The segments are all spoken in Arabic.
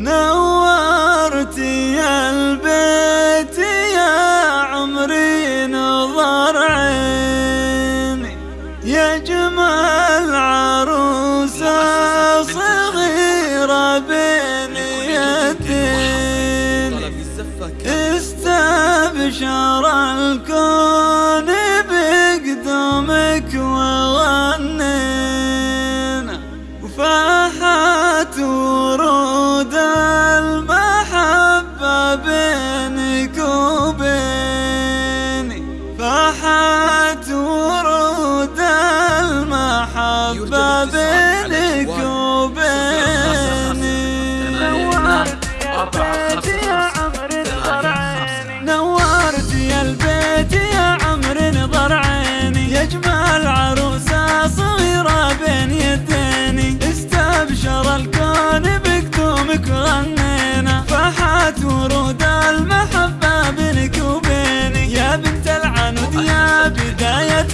نورتي البيت يا عمري نظر عيني. يا جمال عروسة صغيرة بين يدين استبشر الكون بقدومك وغنينا. وفاحت ورود فاحت ورود المحبة بينك وبيني. نورت يا البيت يا عمر نظر عيني. نورت يا البيت يا عمر نظر عيني. يا جمال عروسة صغيرة بين يديني. استبشر الكون بقدومك غنينا. فاحت ورود المحبة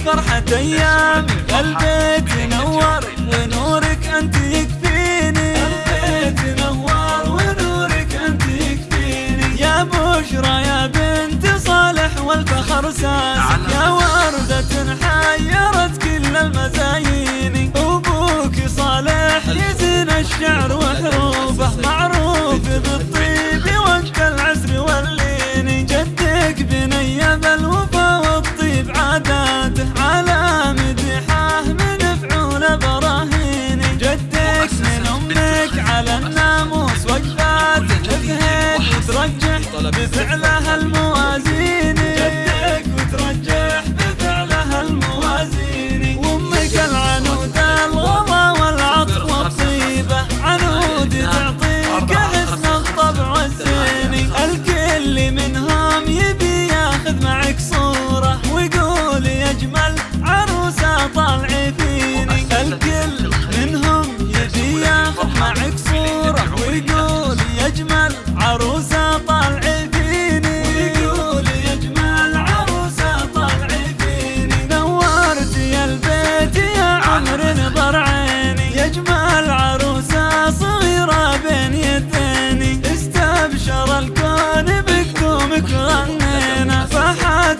فرحة أيامي البيت نور ونورك أنت عروسة طالعي فيني ويقول عروسة طالعي فيني نورت يا البيت يا عمر نظر عيني. يا اجمل عروسة صغيرة بين يديني. استبشر الكون بقدومك غنينا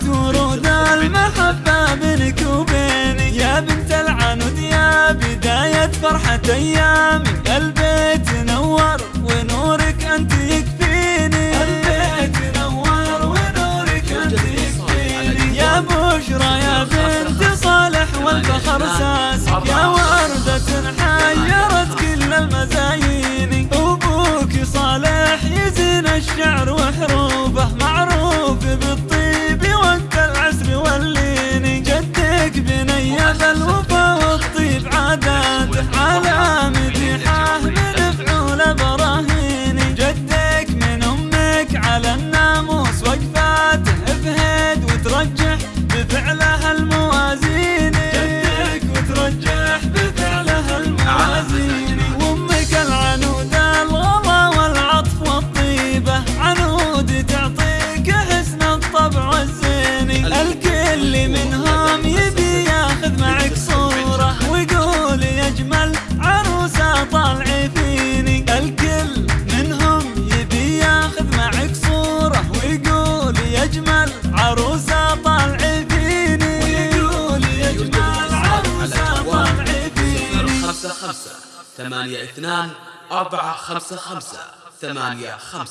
ورود المحبة بينك وبيني. يا بنت العنود يا بداية فرحة أيامي. الشعر وحروفه معروف بالطيب وقت العسر واللين جدك بني الوفا خمسة ثمانية اثنان أربعة خمسة خمسة ثمانية خمسة.